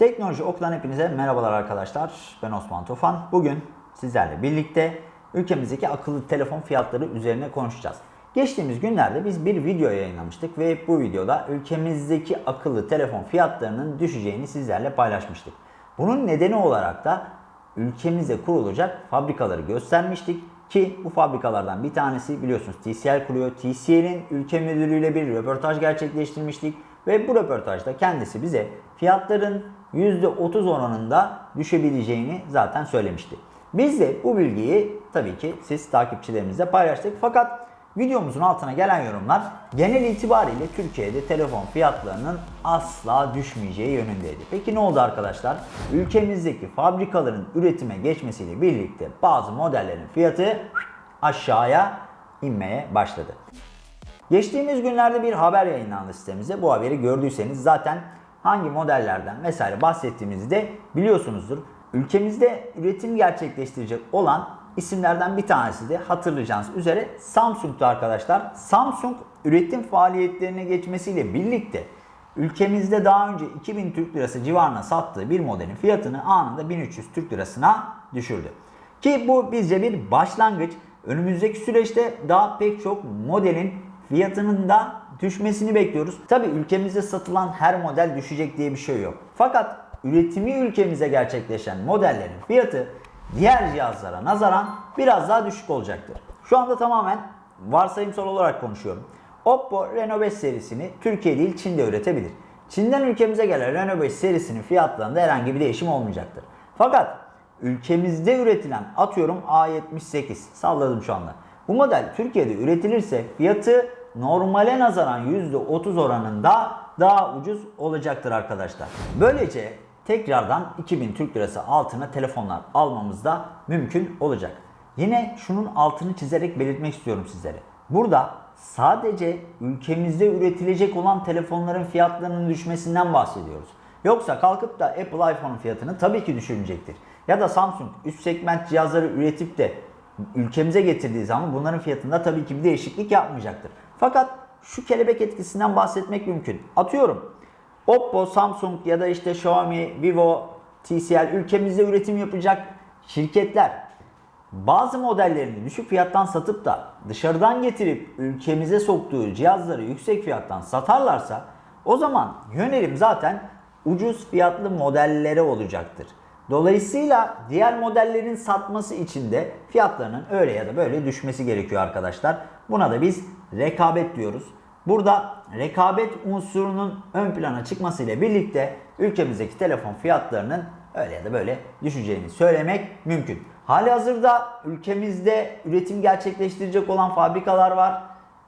Teknoloji Oku'dan hepinize merhabalar arkadaşlar. Ben Osman Tufan. Bugün sizlerle birlikte ülkemizdeki akıllı telefon fiyatları üzerine konuşacağız. Geçtiğimiz günlerde biz bir video yayınlamıştık ve bu videoda ülkemizdeki akıllı telefon fiyatlarının düşeceğini sizlerle paylaşmıştık. Bunun nedeni olarak da ülkemizde kurulacak fabrikaları göstermiştik ki bu fabrikalardan bir tanesi biliyorsunuz TCL kuruyor. TCL'in ülke müdürüyle bir röportaj gerçekleştirmiştik ve bu röportajda kendisi bize fiyatların %30 oranında düşebileceğini zaten söylemişti. Biz de bu bilgiyi tabii ki siz takipçilerimizle paylaştık. Fakat videomuzun altına gelen yorumlar genel itibariyle Türkiye'de telefon fiyatlarının asla düşmeyeceği yönündeydi. Peki ne oldu arkadaşlar? Ülkemizdeki fabrikaların üretime geçmesiyle birlikte bazı modellerin fiyatı aşağıya inmeye başladı. Geçtiğimiz günlerde bir haber yayınlandı sitemizde. Bu haberi gördüyseniz zaten hangi modellerden vesaire bahsettiğimizi de biliyorsunuzdur. Ülkemizde üretim gerçekleştirecek olan isimlerden bir tanesi de hatırlayacağınız üzere Samsung'tu arkadaşlar. Samsung üretim faaliyetlerine geçmesiyle birlikte ülkemizde daha önce 2000 Türk Lirası civarına sattığı bir modelin fiyatını anında 1300 Türk Lirasına düşürdü. Ki bu bizce bir başlangıç. Önümüzdeki süreçte daha pek çok modelin fiyatının da düşmesini bekliyoruz. Tabi ülkemizde satılan her model düşecek diye bir şey yok. Fakat üretimi ülkemize gerçekleşen modellerin fiyatı diğer cihazlara nazaran biraz daha düşük olacaktır. Şu anda tamamen varsayımsal olarak konuşuyorum. Oppo Reno 5 serisini Türkiye değil Çin'de üretebilir. Çin'den ülkemize gelen Reno 5 serisinin fiyatlarında herhangi bir değişim olmayacaktır. Fakat ülkemizde üretilen atıyorum A78 salladım şu anda. Bu model Türkiye'de üretilirse fiyatı normale nazaran %30 oranında daha ucuz olacaktır arkadaşlar. Böylece tekrardan 2000 Türk Lirası altına telefonlar almamız da mümkün olacak. Yine şunun altını çizerek belirtmek istiyorum sizlere. Burada sadece ülkemizde üretilecek olan telefonların fiyatlarının düşmesinden bahsediyoruz. Yoksa kalkıp da Apple iPhone fiyatını tabii ki düşürmeyecektir. Ya da Samsung üst segment cihazları üretip de ülkemize getirdiği zaman bunların fiyatında tabii ki bir değişiklik yapmayacaktır. Fakat şu kelebek etkisinden bahsetmek mümkün. Atıyorum Oppo, Samsung ya da işte Xiaomi, Vivo, TCL ülkemizde üretim yapacak şirketler bazı modellerini düşük fiyattan satıp da dışarıdan getirip ülkemize soktuğu cihazları yüksek fiyattan satarlarsa o zaman yönelim zaten ucuz fiyatlı modellere olacaktır. Dolayısıyla diğer modellerin satması için de fiyatlarının öyle ya da böyle düşmesi gerekiyor arkadaşlar. Buna da biz rekabet diyoruz. Burada rekabet unsurunun ön plana çıkmasıyla birlikte ülkemizdeki telefon fiyatlarının öyle ya da böyle düşeceğini söylemek mümkün. Hali hazırda ülkemizde üretim gerçekleştirecek olan fabrikalar var.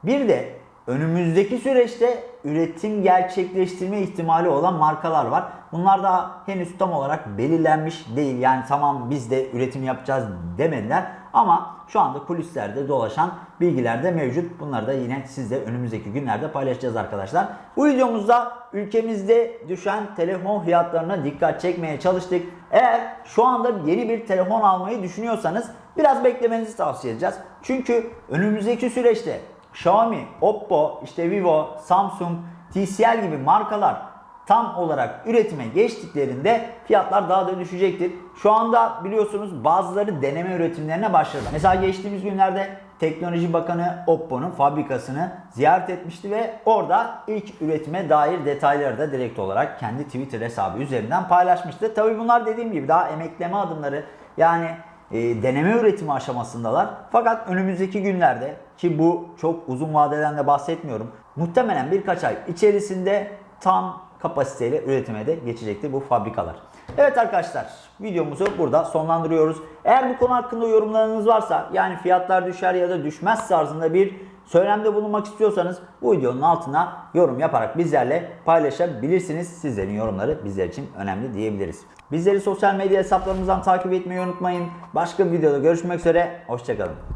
Bir de önümüzdeki süreçte üretim gerçekleştirme ihtimali olan markalar var. Bunlar da henüz tam olarak belirlenmiş değil. Yani tamam biz de üretim yapacağız demediler. Ama şu anda kulislerde dolaşan bilgiler de mevcut. Bunları da yine sizle önümüzdeki günlerde paylaşacağız arkadaşlar. Bu videomuzda ülkemizde düşen telefon fiyatlarına dikkat çekmeye çalıştık. Eğer şu anda yeni bir telefon almayı düşünüyorsanız biraz beklemenizi tavsiye edeceğiz. Çünkü önümüzdeki süreçte Xiaomi, Oppo, işte Vivo, Samsung, TCL gibi markalar tam olarak üretime geçtiklerinde fiyatlar daha da düşecektir. Şu anda biliyorsunuz bazıları deneme üretimlerine başladı. Mesela geçtiğimiz günlerde Teknoloji Bakanı Oppo'nun fabrikasını ziyaret etmişti ve orada ilk üretime dair detayları da direkt olarak kendi Twitter hesabı üzerinden paylaşmıştı. Tabii bunlar dediğim gibi daha emekleme adımları yani e, deneme üretimi aşamasındalar. Fakat önümüzdeki günlerde ki bu çok uzun vadeden de bahsetmiyorum. Muhtemelen birkaç ay içerisinde tam kapasiteyle üretime de geçecektir bu fabrikalar. Evet arkadaşlar videomuzu burada sonlandırıyoruz. Eğer bu konu hakkında yorumlarınız varsa yani fiyatlar düşer ya da düşmez tarzında bir söylemde bulunmak istiyorsanız bu videonun altına yorum yaparak bizlerle paylaşabilirsiniz. Sizlerin yorumları bizler için önemli diyebiliriz. Bizleri sosyal medya hesaplarımızdan takip etmeyi unutmayın. Başka bir videoda görüşmek üzere. Hoşçakalın.